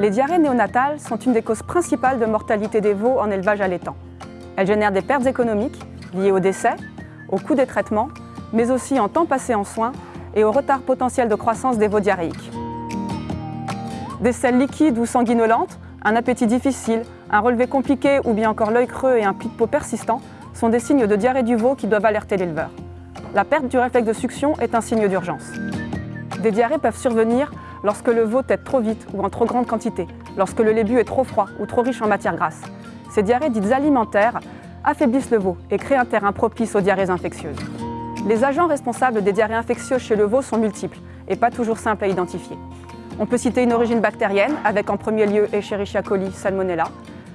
Les diarrhées néonatales sont une des causes principales de mortalité des veaux en élevage allaitant. Elles génèrent des pertes économiques liées au décès, au coût des traitements, mais aussi en temps passé en soins et au retard potentiel de croissance des veaux diarrhéiques. Des selles liquides ou sanguinolentes, un appétit difficile, un relevé compliqué ou bien encore l'œil creux et un pli de peau persistant sont des signes de diarrhée du veau qui doivent alerter l'éleveur. La perte du réflexe de succion est un signe d'urgence. Des diarrhées peuvent survenir lorsque le veau tète trop vite ou en trop grande quantité, lorsque le lait bu est trop froid ou trop riche en matière grasse. Ces diarrhées dites alimentaires affaiblissent le veau et créent un terrain propice aux diarrhées infectieuses. Les agents responsables des diarrhées infectieuses chez le veau sont multiples et pas toujours simples à identifier. On peut citer une origine bactérienne, avec en premier lieu Escherichia coli, Salmonella.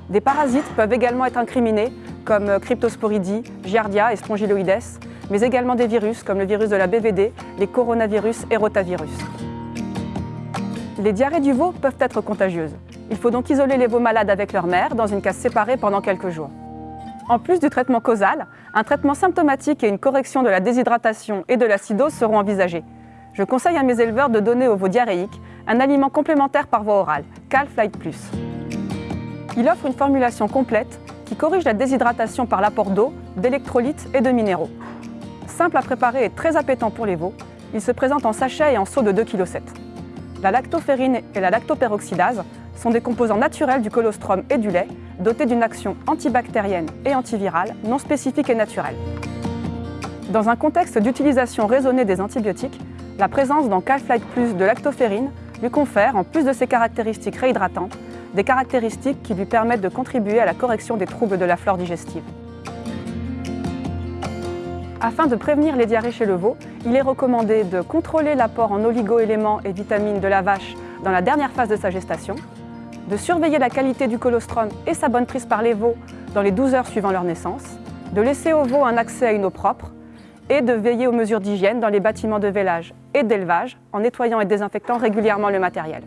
Des parasites peuvent également être incriminés, comme Cryptosporidie, Giardia et Strongyloides, mais également des virus, comme le virus de la BVD, les coronavirus et rotavirus. Les diarrhées du veau peuvent être contagieuses. Il faut donc isoler les veaux malades avec leur mère dans une case séparée pendant quelques jours. En plus du traitement causal, un traitement symptomatique et une correction de la déshydratation et de l'acidose seront envisagés. Je conseille à mes éleveurs de donner aux veaux diarrhéiques un aliment complémentaire par voie orale, Calflight Plus. Il offre une formulation complète qui corrige la déshydratation par l'apport d'eau, d'électrolytes et de minéraux. Simple à préparer et très appétant pour les veaux, il se présente en sachet et en seau de 2,7 kg. La lactoferrine et la lactoperoxydase sont des composants naturels du colostrum et du lait, dotés d'une action antibactérienne et antivirale non spécifique et naturelle. Dans un contexte d'utilisation raisonnée des antibiotiques, la présence dans Calflight Plus de lactoferrine lui confère, en plus de ses caractéristiques réhydratantes, des caractéristiques qui lui permettent de contribuer à la correction des troubles de la flore digestive. Afin de prévenir les diarrhées chez le veau, il est recommandé de contrôler l'apport en oligo-éléments et vitamines de la vache dans la dernière phase de sa gestation, de surveiller la qualité du colostrum et sa bonne prise par les veaux dans les 12 heures suivant leur naissance, de laisser aux veaux un accès à une eau propre et de veiller aux mesures d'hygiène dans les bâtiments de vélage et d'élevage en nettoyant et désinfectant régulièrement le matériel.